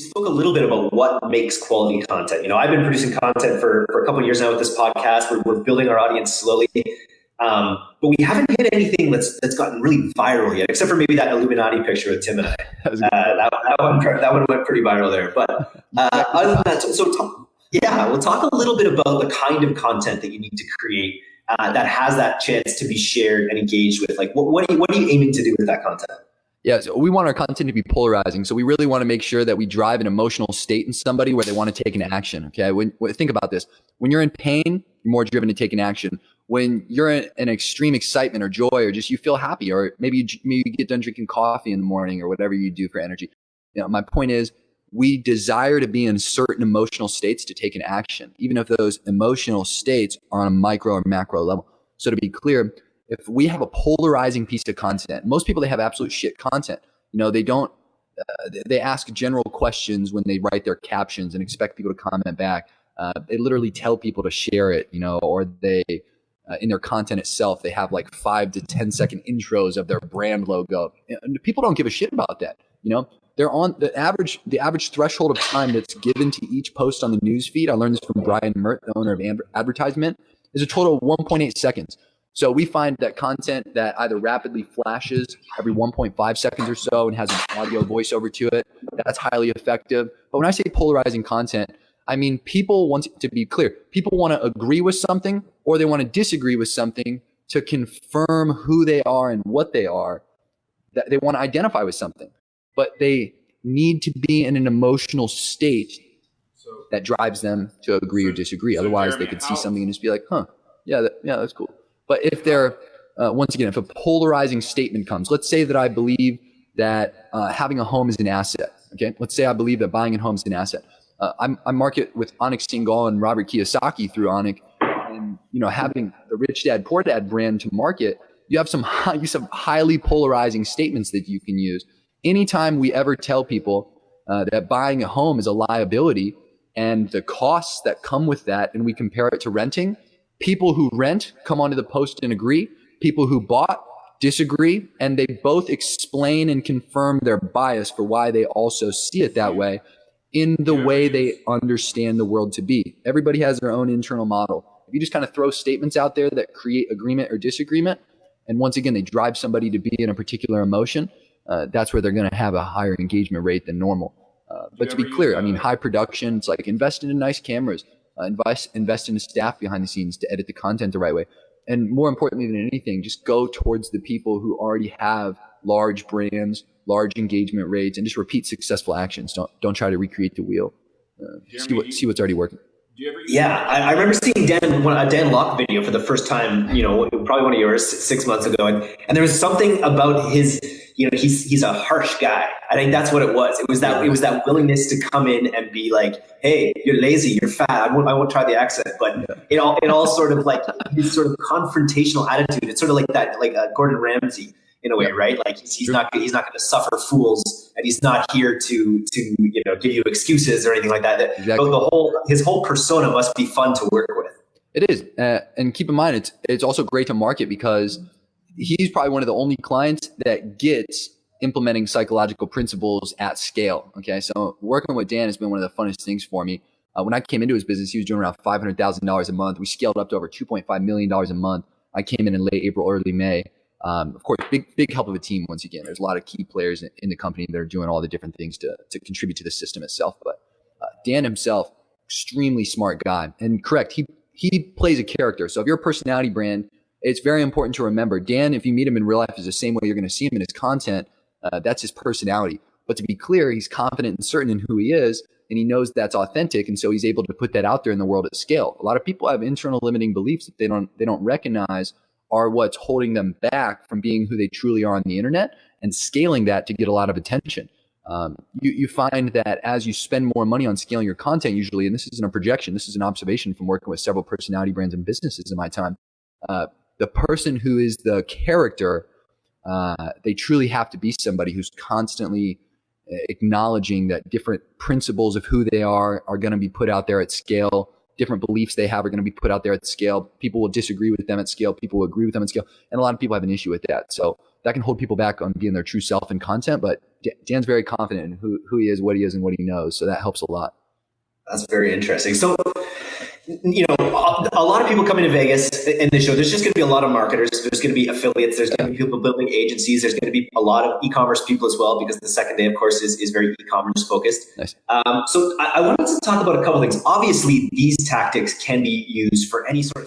we spoke a little bit about what makes quality content. You know, I've been producing content for, for a couple of years now with this podcast. We're, we're building our audience slowly. Um, but we haven't hit anything that's that's gotten really viral yet, except for maybe that Illuminati picture with Tim and I. that, uh, that, that, one, that one went pretty viral there. But uh, other than that, so, so talk, yeah, we'll talk a little bit about the kind of content that you need to create uh, that has that chance to be shared and engaged with. Like, what, what, are you, what are you aiming to do with that content? Yeah, so we want our content to be polarizing. So we really want to make sure that we drive an emotional state in somebody where they want to take an action. Okay, when, when think about this, when you're in pain, you're more driven to take an action. When you're in an extreme excitement or joy, or just you feel happy, or maybe you, maybe you get done drinking coffee in the morning, or whatever you do for energy. You know, my point is, we desire to be in certain emotional states to take an action, even if those emotional states are on a micro or macro level. So to be clear, if we have a polarizing piece of content, most people they have absolute shit content. You know, they don't. Uh, they ask general questions when they write their captions and expect people to comment back. Uh, they literally tell people to share it, you know, or they uh, in their content itself they have like five to ten second intros of their brand logo. And people don't give a shit about that. You know, they're on the average the average threshold of time that's given to each post on the news feed. I learned this from Brian Meert, the owner of AdvertiseMint, is a total of 1.8 seconds. So we find that content that either rapidly flashes every 1.5 seconds or so and has an audio voiceover to it, that's highly effective. But when I say polarizing content, I mean people want to be clear. People want to agree with something or they want to disagree with something to confirm who they are and what they are. That they want to identify with something, but they need to be in an emotional state that drives them to agree or disagree. Otherwise, they could see something and just be like, "Huh, yeah, that, yeah, that's cool." But if there, uh, once again, if a polarizing statement comes, let's say that I believe that uh, having a home is an asset. Okay, let's say I believe that buying a home is an asset. Uh, I market with Anik Singhal and Robert Kiyosaki through Anik, and you know having the Rich Dad Poor Dad brand to market, you have some high, you have highly polarizing statements that you can use. Anytime we ever tell people uh, that buying a home is a liability and the costs that come with that, and we compare it to renting, People who rent come onto the post and agree. People who bought disagree, and they both explain and confirm their bias for why they also see it that way in the way they understand the world to be. Everybody has their own internal model. If you just kind of throw statements out there that create agreement or disagreement, and once again, they drive somebody to be in a particular emotion, uh, that's where they're going to have a higher engagement rate than normal. Uh, but to be clear, I mean, high production, it's like invest in nice cameras, uh, invest invest in staff behind the scenes to edit the content the right way and more importantly than anything just go towards the people who already have large brands large engagement rates and just repeat successful actions don't don't try to recreate the wheel uh, see what see what's already working yeah, I, I, remember seeing Dan one, a Dan Lok video for the first time. You know, probably one of yours six months ago, and, and there was something about his. You know, he's he's a harsh guy. I think that's what it was. It was that it was that willingness to come in and be like, "Hey, you're lazy, you're fat. I won't I won't try the accent." But it all it all sort of like his sort of confrontational attitude. It's sort of like that, like uh, Gordon Ramsay in a way, right? Like he's, he's not he's not going to suffer fools, and he's not here to to you know give you excuses or anything like that. Exactly. The whole his whole persona must be fun to work with. It is, uh, and keep in mind, it's it's also great to market because he's probably one of the only clients that gets implementing psychological principles at scale. Okay, so working with Dan has been one of the funnest things for me. Uh, when I came into his business, he was doing around five hundred thousand dollars a month. We scaled up to over two point five million dollars a month. I came in in late April, early May. Um, of course, big big help of a team. Once again, there's a lot of key players in, in the company that are doing all the different things to to contribute to the system itself. But uh, Dan himself, extremely smart guy, and correct. He he plays a character. So if you're a personality brand, it's very important to remember Dan. If you meet him in real life, is the same way you're going to see him in his content. Uh, that's his personality. But to be clear, he's confident and certain in who he is, and he knows that's authentic, and so he's able to put that out there in the world at scale. A lot of people have internal limiting beliefs that they don't they don't recognize are what's holding them back from being who they truly are on the internet and scaling that to get a lot of attention. Um, you, you find that as you spend more money on scaling your content, usually, and this isn't a projection, this is an observation from working with several personality brands and businesses in my time. Uh, the person who is the character, uh, they truly have to be somebody who's constantly uh, acknowledging that different principles of who they are are going to be put out there at scale different beliefs they have are going to be put out there at scale. People will disagree with them at scale. People will agree with them at scale. And a lot of people have an issue with that. So that can hold people back on being their true self and content. But Dan's very confident in who, who he is, what he is, and what he knows. So that helps a lot. That's very interesting. So, you know, a, lot of people come into Vegas in the show. There's just going to be a lot of marketers. There's going to be affiliates. There's going to be people building agencies. There's going to be a lot of e-commerce people as well, because the second day, of course, is, is very e-commerce focused. Nice. Um, so I, I wanted to talk about a couple things. Obviously, these tactics can be used for any sort of